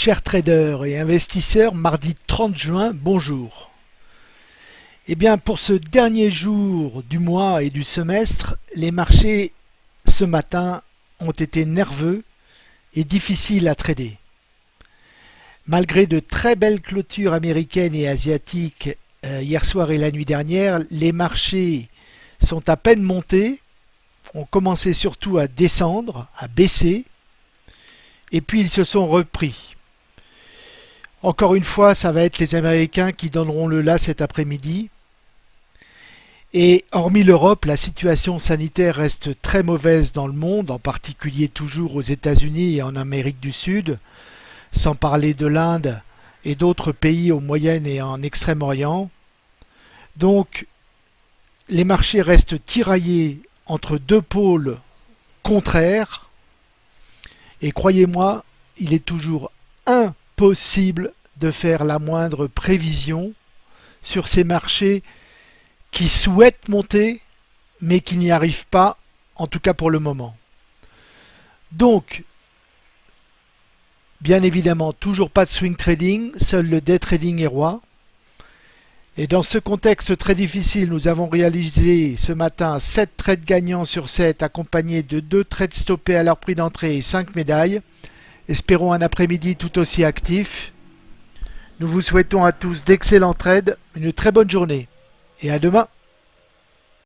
Chers traders et investisseurs, mardi 30 juin, bonjour. Eh bien, pour ce dernier jour du mois et du semestre, les marchés ce matin ont été nerveux et difficiles à trader. Malgré de très belles clôtures américaines et asiatiques euh, hier soir et la nuit dernière, les marchés sont à peine montés, ont commencé surtout à descendre, à baisser, et puis ils se sont repris. Encore une fois, ça va être les Américains qui donneront le là cet après-midi. Et hormis l'Europe, la situation sanitaire reste très mauvaise dans le monde, en particulier toujours aux États-Unis et en Amérique du Sud, sans parler de l'Inde et d'autres pays au Moyen et en Extrême-Orient. Donc, les marchés restent tiraillés entre deux pôles contraires. Et croyez-moi, il est toujours impossible de faire la moindre prévision sur ces marchés qui souhaitent monter mais qui n'y arrivent pas, en tout cas pour le moment. Donc, bien évidemment, toujours pas de swing trading, seul le day trading est roi. Et dans ce contexte très difficile, nous avons réalisé ce matin 7 trades gagnants sur 7 accompagnés de 2 trades stoppés à leur prix d'entrée et 5 médailles. Espérons un après-midi tout aussi actif. Nous vous souhaitons à tous d'excellents trades, une très bonne journée et à demain